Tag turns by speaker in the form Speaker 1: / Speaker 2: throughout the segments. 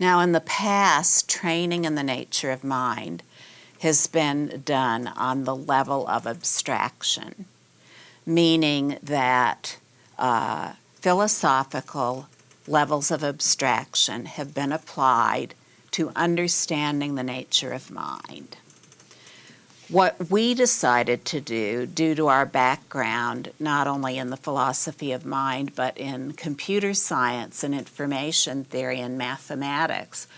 Speaker 1: Now, in the past, training in the nature of mind has been done on the level of abstraction, meaning that uh, philosophical levels of abstraction have been applied to understanding the nature of mind. What we decided to do, due to our background, not only in the philosophy of mind, but in computer science and information theory and mathematics,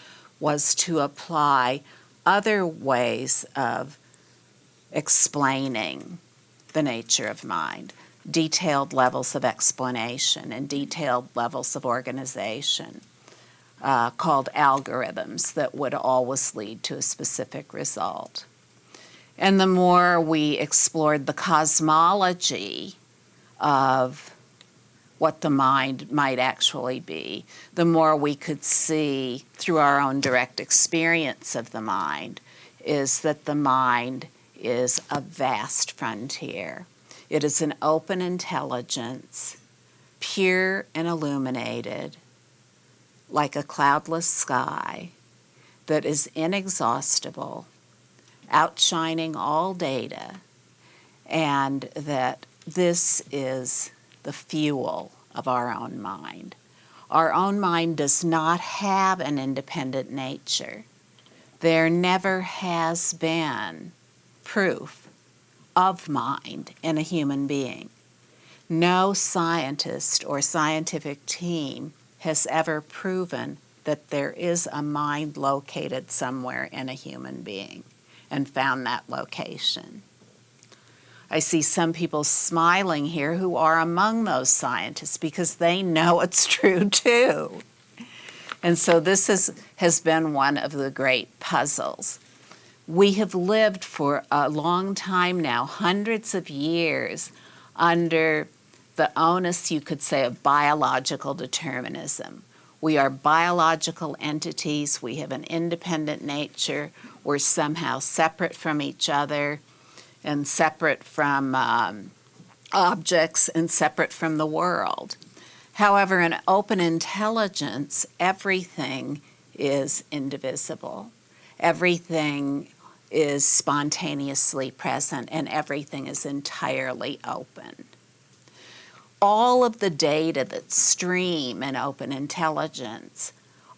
Speaker 1: was to apply other ways of explaining the nature of mind, detailed levels of explanation and detailed levels of organization. Uh, called algorithms that would always lead to a specific result. And the more we explored the cosmology of what the mind might actually be, the more we could see through our own direct experience of the mind is that the mind is a vast frontier. It is an open intelligence, pure and illuminated, like a cloudless sky, that is inexhaustible outshining all data, and that this is the fuel of our own mind. Our own mind does not have an independent nature. There never has been proof of mind in a human being. No scientist or scientific team has ever proven that there is a mind located somewhere in a human being and found that location. I see some people smiling here who are among those scientists because they know it's true too. And so this is, has been one of the great puzzles. We have lived for a long time now, hundreds of years, under the onus, you could say, of biological determinism. We are biological entities. We have an independent nature. We're somehow separate from each other and separate from um, objects and separate from the world. However, in open intelligence, everything is indivisible. Everything is spontaneously present and everything is entirely open all of the data that stream in open intelligence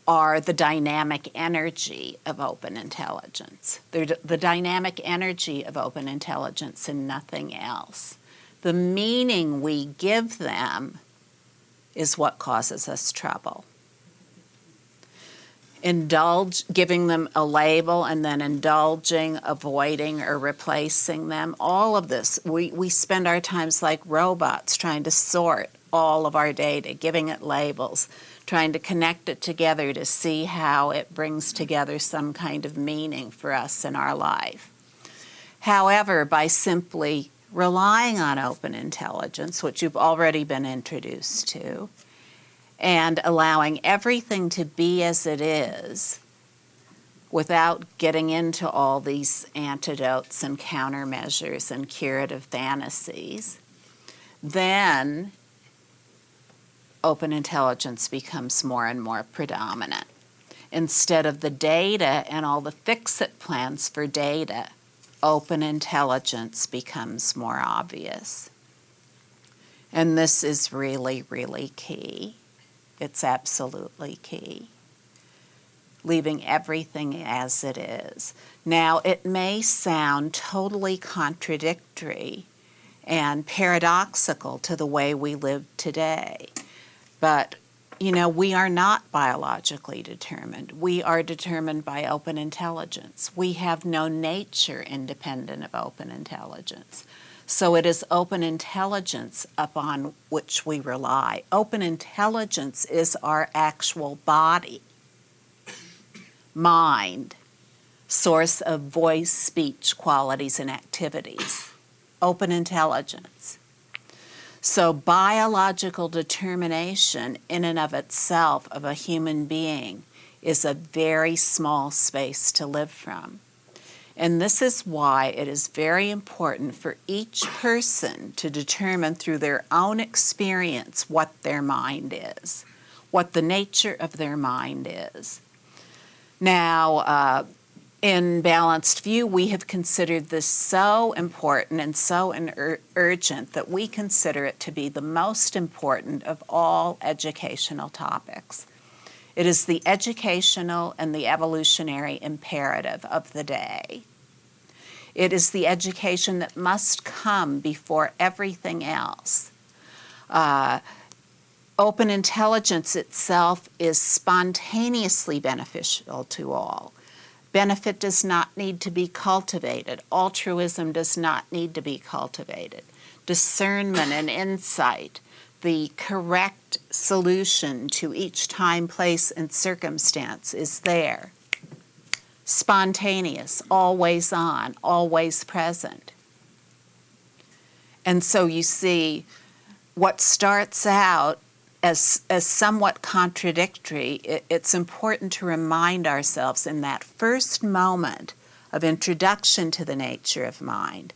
Speaker 1: are the dynamic energy of open intelligence. They're the dynamic energy of open intelligence and nothing else. The meaning we give them is what causes us trouble indulge, giving them a label and then indulging, avoiding, or replacing them. All of this, we, we spend our times like robots trying to sort all of our data, giving it labels, trying to connect it together to see how it brings together some kind of meaning for us in our life. However, by simply relying on open intelligence, which you've already been introduced to, and allowing everything to be as it is without getting into all these antidotes and countermeasures and curative fantasies, then open intelligence becomes more and more predominant. Instead of the data and all the fix-it plans for data, open intelligence becomes more obvious. And this is really, really key. It's absolutely key. Leaving everything as it is. Now, it may sound totally contradictory and paradoxical to the way we live today, but you know, we are not biologically determined. We are determined by open intelligence. We have no nature independent of open intelligence. So it is open intelligence upon which we rely. Open intelligence is our actual body, mind, source of voice, speech, qualities, and activities. Open intelligence. So biological determination in and of itself of a human being is a very small space to live from. And this is why it is very important for each person to determine through their own experience what their mind is, what the nature of their mind is. Now, uh, in Balanced View, we have considered this so important and so ur urgent that we consider it to be the most important of all educational topics. It is the educational and the evolutionary imperative of the day. It is the education that must come before everything else. Uh, open intelligence itself is spontaneously beneficial to all. Benefit does not need to be cultivated. Altruism does not need to be cultivated. Discernment and insight, the correct solution to each time, place, and circumstance is there spontaneous, always on, always present. And so you see what starts out as, as somewhat contradictory, it, it's important to remind ourselves in that first moment of introduction to the nature of mind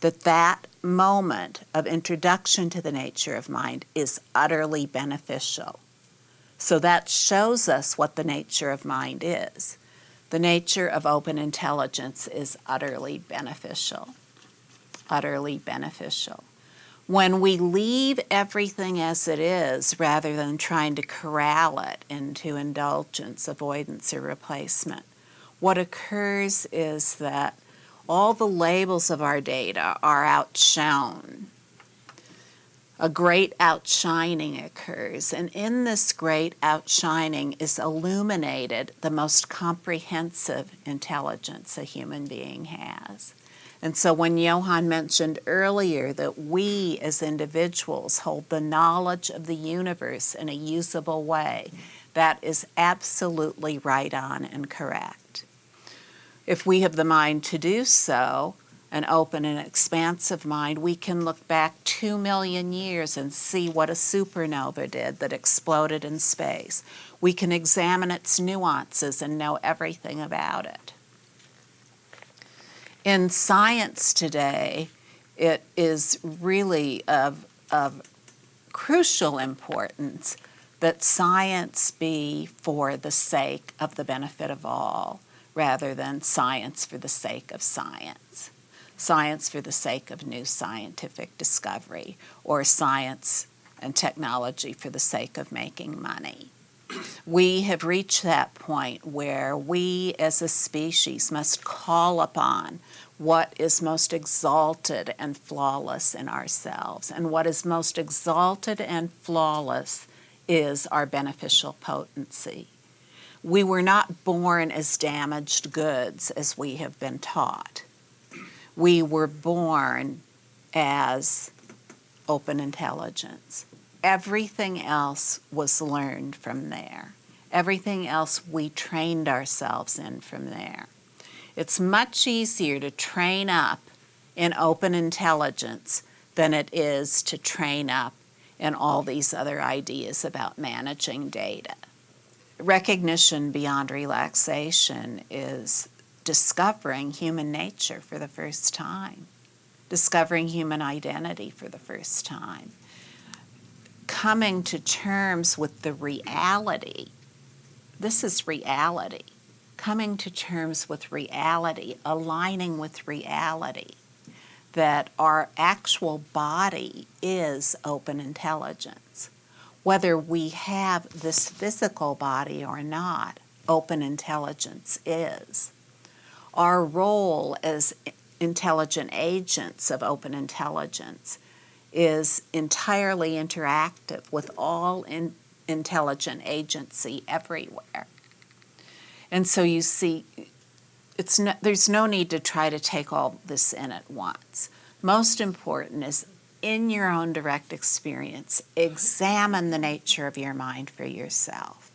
Speaker 1: that that moment of introduction to the nature of mind is utterly beneficial. So that shows us what the nature of mind is. The nature of open intelligence is utterly beneficial. Utterly beneficial. When we leave everything as it is rather than trying to corral it into indulgence, avoidance, or replacement, what occurs is that all the labels of our data are outshone a great outshining occurs. And in this great outshining is illuminated the most comprehensive intelligence a human being has. And so when Johan mentioned earlier that we as individuals hold the knowledge of the universe in a usable way, that is absolutely right on and correct. If we have the mind to do so, an open and expansive mind, we can look back two million years and see what a supernova did that exploded in space. We can examine its nuances and know everything about it. In science today, it is really of, of crucial importance that science be for the sake of the benefit of all rather than science for the sake of science science for the sake of new scientific discovery or science and technology for the sake of making money. We have reached that point where we as a species must call upon what is most exalted and flawless in ourselves. And what is most exalted and flawless is our beneficial potency. We were not born as damaged goods as we have been taught we were born as open intelligence. Everything else was learned from there. Everything else we trained ourselves in from there. It's much easier to train up in open intelligence than it is to train up in all these other ideas about managing data. Recognition beyond relaxation is discovering human nature for the first time, discovering human identity for the first time, coming to terms with the reality. This is reality. Coming to terms with reality, aligning with reality, that our actual body is open intelligence. Whether we have this physical body or not, open intelligence is our role as intelligent agents of open intelligence is entirely interactive with all in intelligent agency everywhere. And so you see, it's no, there's no need to try to take all this in at once. Most important is in your own direct experience, examine the nature of your mind for yourself.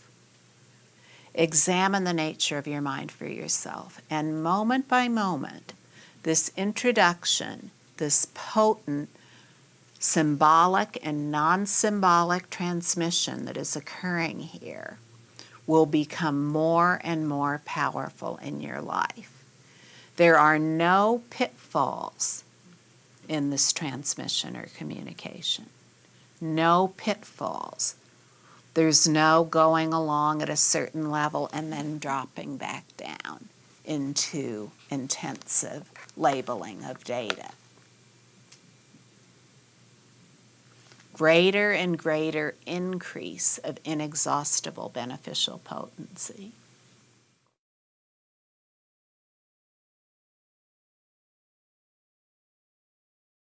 Speaker 1: Examine the nature of your mind for yourself. And moment by moment, this introduction, this potent symbolic and non symbolic transmission that is occurring here will become more and more powerful in your life. There are no pitfalls in this transmission or communication. No pitfalls There's no going along at a certain level and then dropping back down into intensive labeling of data. Greater and greater increase of inexhaustible beneficial potency.